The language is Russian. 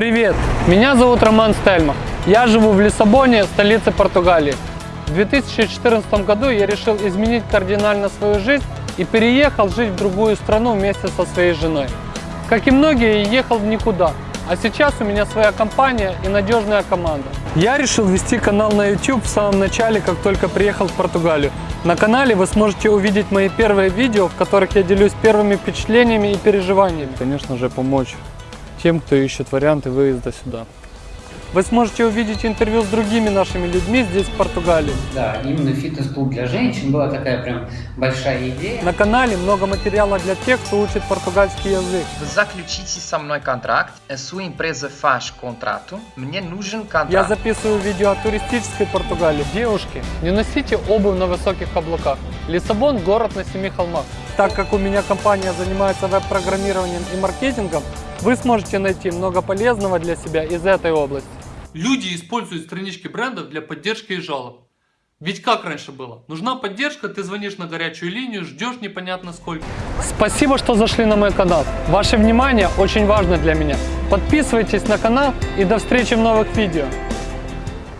Привет, меня зовут Роман Стельмах. Я живу в Лиссабоне, столице Португалии. В 2014 году я решил изменить кардинально свою жизнь и переехал жить в другую страну вместе со своей женой. Как и многие, ехал в никуда, а сейчас у меня своя компания и надежная команда. Я решил вести канал на YouTube в самом начале, как только приехал в Португалию. На канале вы сможете увидеть мои первые видео, в которых я делюсь первыми впечатлениями и переживаниями. Конечно же, помочь тем, кто ищет варианты выезда сюда. Вы сможете увидеть интервью с другими нашими людьми здесь, в Португалии. Да, именно фитнес-клуб для женщин была такая прям большая идея. На канале много материала для тех, кто учит португальский язык. Заключите со мной контракт, sua empresa faz contrato, мне нужен контракт. Я записываю видео о туристической Португалии. Девушки, не носите обувь на высоких каблуках. Лиссабон – город на семи холмах. Так как у меня компания занимается веб-программированием и маркетингом, вы сможете найти много полезного для себя из этой области. Люди используют странички брендов для поддержки и жалоб. Ведь как раньше было? Нужна поддержка, ты звонишь на горячую линию, ждешь непонятно сколько. Спасибо, что зашли на мой канал. Ваше внимание очень важно для меня. Подписывайтесь на канал и до встречи в новых видео.